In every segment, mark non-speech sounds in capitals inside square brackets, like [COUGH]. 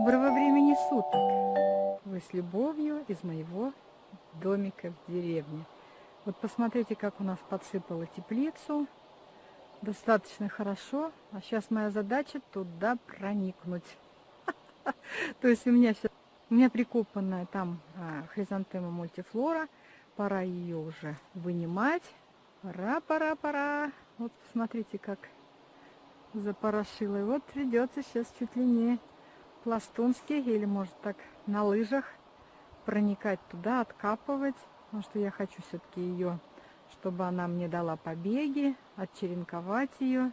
Доброго времени суток! Вы с любовью из моего домика в деревне. Вот посмотрите, как у нас подсыпало теплицу. Достаточно хорошо. А сейчас моя задача туда проникнуть. [LAUGHS] То есть у меня сейчас у меня прикопанная там а, хризантема мультифлора. Пора ее уже вынимать. Пора, пора, пора. Вот посмотрите, как запорошила. И вот придется сейчас чуть ли не пластунски или может так на лыжах проникать туда, откапывать. Потому что я хочу все-таки ее, чтобы она мне дала побеги, отчеренковать ее.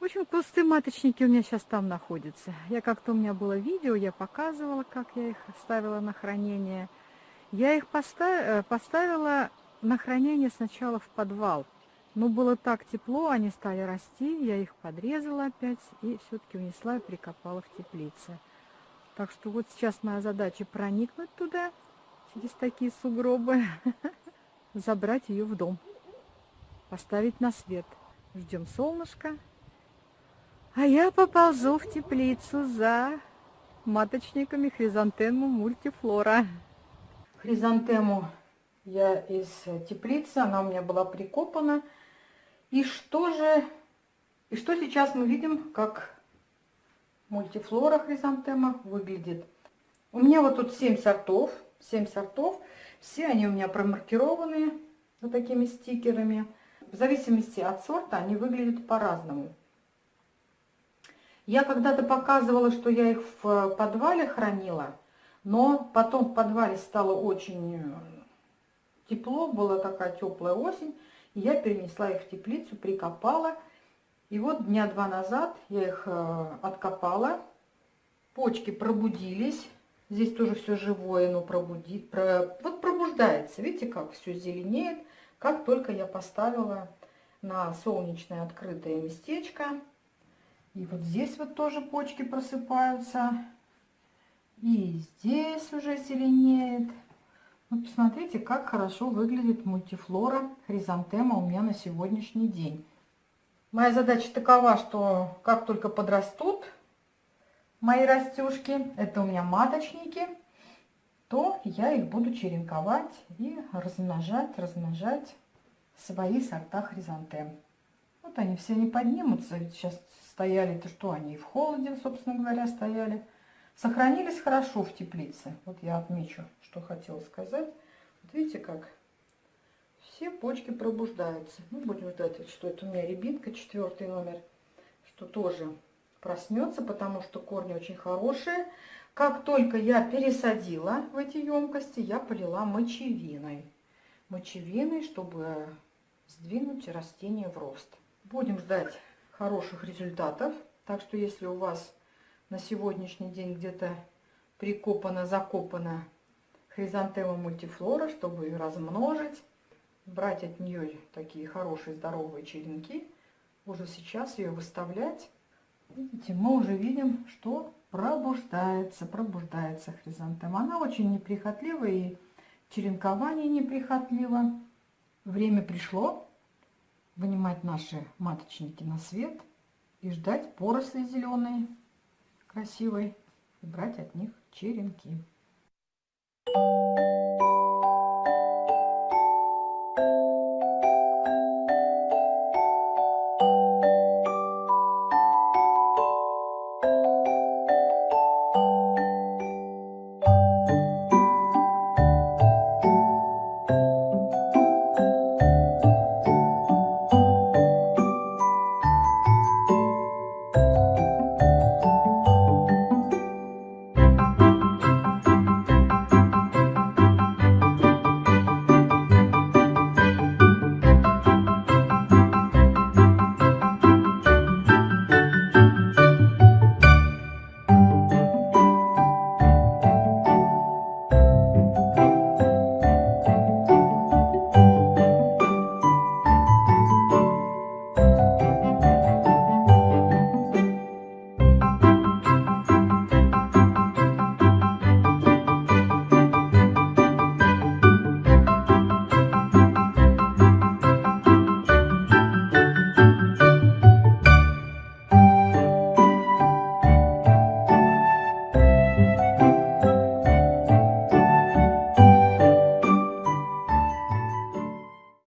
В общем, кусты маточники у меня сейчас там находятся. Я как-то у меня было видео, я показывала, как я их ставила на хранение. Я их поставила, э, поставила на хранение сначала в подвал. Но было так тепло, они стали расти, я их подрезала опять и все-таки унесла и прикопала в теплице. Так что вот сейчас моя задача проникнуть туда, через такие сугробы, [LAUGHS] забрать ее в дом, поставить на свет. Ждем солнышко. А я поползу в теплицу за маточниками хризантему мультифлора. Хризантему я из теплицы, она у меня была прикопана. И что же, и что сейчас мы видим, как мультифлора хризантема выглядит. У меня вот тут 7 сортов, 7 сортов. Все они у меня промаркированы вот такими стикерами. В зависимости от сорта они выглядят по-разному. Я когда-то показывала, что я их в подвале хранила, но потом в подвале стало очень э, тепло, была такая теплая осень, и я перенесла их в теплицу, прикопала и вот дня два назад я их э, откопала. Почки пробудились. Здесь тоже все живое, но пробудит, про, вот пробуждается. Видите, как все зеленеет. Как только я поставила на солнечное открытое местечко. И вот здесь вот тоже почки просыпаются. И здесь уже зеленеет. Вот посмотрите, как хорошо выглядит мультифлора хризантема у меня на сегодняшний день. Моя задача такова, что как только подрастут мои растюшки, это у меня маточники, то я их буду черенковать и размножать, размножать свои сорта хризантем. Вот они все не поднимутся, ведь сейчас стояли-то что, они и в холоде, собственно говоря, стояли. Сохранились хорошо в теплице. Вот я отмечу, что хотела сказать. Вот видите, как все почки пробуждаются. Ну, будем ждать, что это у меня рябинка, четвертый номер, что тоже проснется, потому что корни очень хорошие. Как только я пересадила в эти емкости, я полила мочевиной. Мочевиной, чтобы сдвинуть растение в рост. Будем ждать хороших результатов. Так что если у вас на сегодняшний день где-то прикопана, закопана хризантема мультифлора, чтобы ее размножить, брать от нее такие хорошие здоровые черенки, уже сейчас ее выставлять. Видите, мы уже видим, что пробуждается, пробуждается хризантема. Она очень неприхотливая и черенкование неприхотливо. Время пришло вынимать наши маточники на свет и ждать поросли зеленой, красивой, и брать от них черенки. Thank you.